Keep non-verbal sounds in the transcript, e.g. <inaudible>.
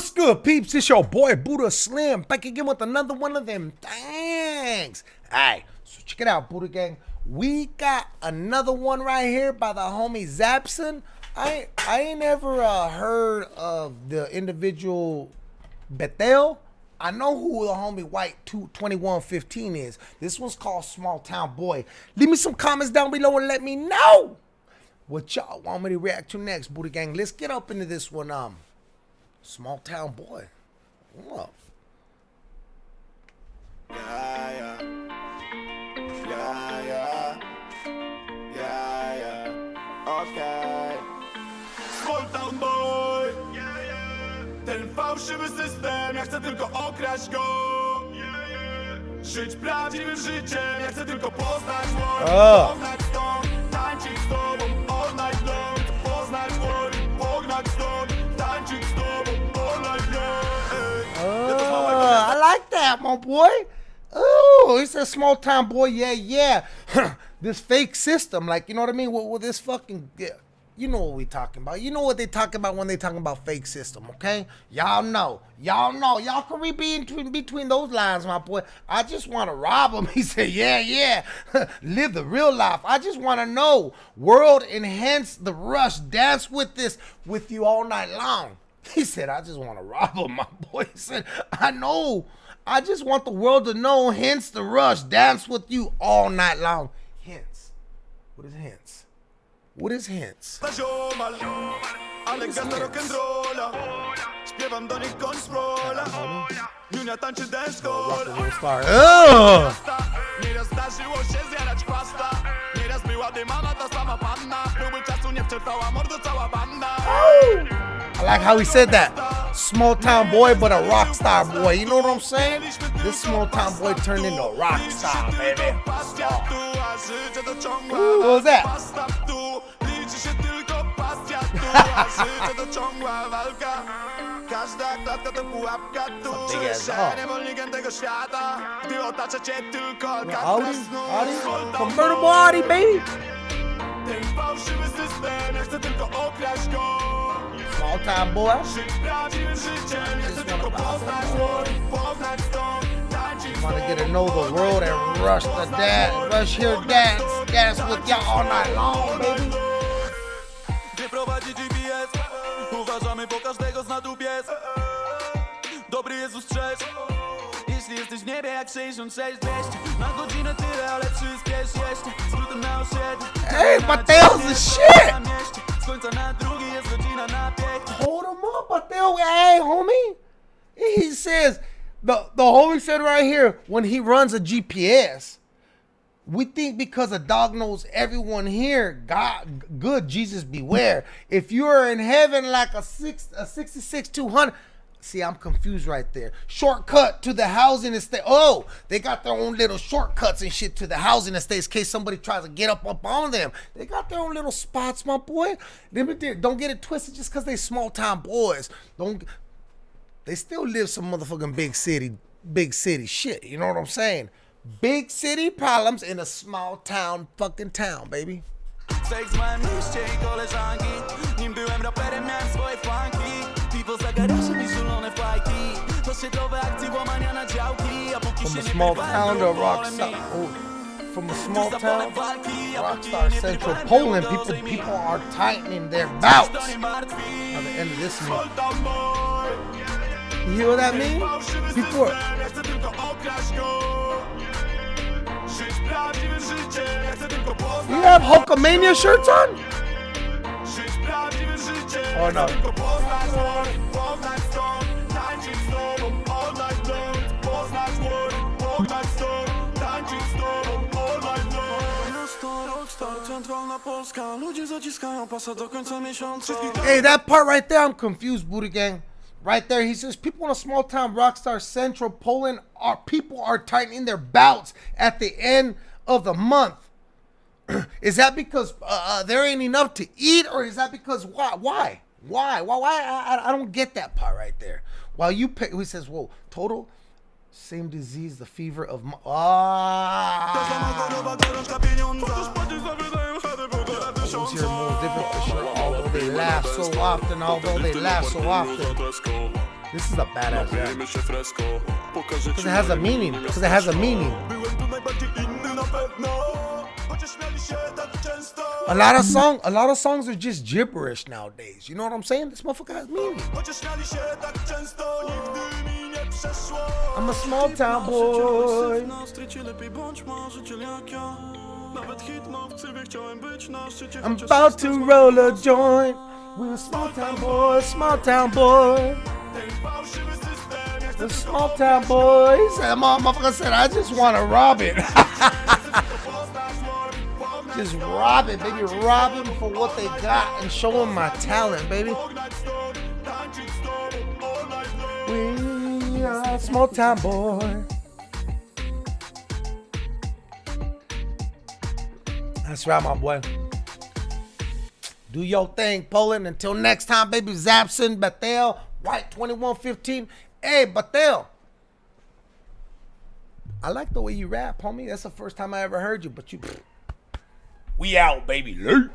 What's good, peeps? It's your boy Buddha Slim back again with another one of them things. Alright, so check it out, Buddha Gang. We got another one right here by the homie Zapson. I I ain't ever uh, heard of the individual Bethel. I know who the homie White 2115 is. This one's called Small Town Boy. Leave me some comments down below and let me know what y'all want me to react to next, Buddha Gang. Let's get up into this one. Um, Small Town Boy. Yeah, yeah. Yeah, yeah. Yeah, yeah. Okay. Small Town Boy. Ten fałszywy system, ja chcę tylko okraść go. Żyć prawdziwym życiem, ja chcę tylko poznać wolę. O. that, my boy. Oh, he said small town boy. Yeah, yeah. <laughs> this fake system, like you know what I mean? With, with this fucking, yeah, you know what we talking about. You know what they talking about when they talking about fake system, okay? Y'all know, y'all know, y'all can read be between, between those lines, my boy. I just want to rob him. <laughs> He said, yeah, yeah. <laughs> Live the real life. I just want to know. World enhance the rush. Dance with this with you all night long. He said, I just want to rob him, my boy. He said, I know. I just want the world to know, hence the rush. Dance with you all night long. Hence. What is hence? What is hence? na ziomal Ale gada rock'n'rolla Śpiewam do nich koń sprola Junia tańczy dancehall Star. Nieraz zdarzyło się zjarać chwasta Nieraz była dymana ta sama panna Próby czasu nie wczerpała mordo cała banda I like how he said that. Small town boy, but a rock star boy. You know what I'm saying? This small town boy turned into a rock star, baby. Pasja tu, a życie to ciągła Ooh, what was that? Pasta tu, liczy się tylko pasja tu A życie to ciągła walka Każda klatka to pułapka tu Something Czujesz is się off. niewolnikiem tego świata Gdy otacza cię tylko Audi, Audi, convertible boy. Audi, baby. Ten fałszywy system, ja chcę tylko okraść go Small town boy. Want to get to know the world and rush the rush here, dance, with y'all all night long, baby. Uważamy, bo każdego pies Dobry Jezus Jeśli jesteś w niebie jak 66 200 Na godzinę tyle, ale przyspiesz jeszcze Skrótem na osiedle Hey, Mateo's the shit. Hold him up, but they'll, hey, homie. He says, the, the homie said right here, when he runs a GPS, we think because a dog knows everyone here, God, good, Jesus beware. If you're in heaven like a six, a 66, 200, see, I'm confused right there. Shortcut to the housing estate. Oh, they got their own little shortcuts and shit to the housing estates in case somebody tries to get up up on them. They got their own little spots, my boy. Don't get it twisted just because they small town boys. Don't they still live some motherfucking big city, big city shit. You know what I'm saying? Big city problems in a small town fucking town, baby. From a oh, small town to a rock star. Oh, from a small Tu za polem town, a póki Central Poland, people people are tightening their belts. To nie martwi By the end of this month, Small town boy you hear what that means? People are, system, ja chcę tylko okraść go Żyć prawdziwym życiem, ja chcę tylko you have Hulkamania shirts on? Oh, no. Hey, that part right there, I'm confused, Buddha Gang. Right there, he says people in a small town, Rockstar Central, Poland, are people are tightening their belts at the end of the month. <clears throat> is that because uh, uh, there ain't enough to eat, or is that because why? Why? Why? Why? Why? I, I- I don't get that part right there. While you pay, he says, "Whoa, total." Same disease, the fever of mo- ah. Here moves different for sure. Although they laugh so often, although they laugh so often. This is a badass rap. Because it has a meaning. Because it has a meaning. A lot of song, a lot of songs are just gibberish nowadays. You know what I'm saying? This motherfucker has meaning. I'm a small town boy. Nastrycie lepiej bądź marzyciel jak ja Nawet hitmowcy chciałem być na szczycie I'm about to roll a joint. We're a small town boy, small town boy. Ten fałszywy system The small town boys. That motherfucker said, I just want to rob it. <laughs> just rob it, baby. Rob them for what they got and show them my talent, baby. Tańczyć z tobą all night long We are a small town boy. That's right, my boy. Do your thing, Poland. Until next time, baby. Zapson, Bethel, White 2115. Hey, Bethel. I like the way you rap, homie. That's the first time I ever heard you, but you. We out, baby. Late.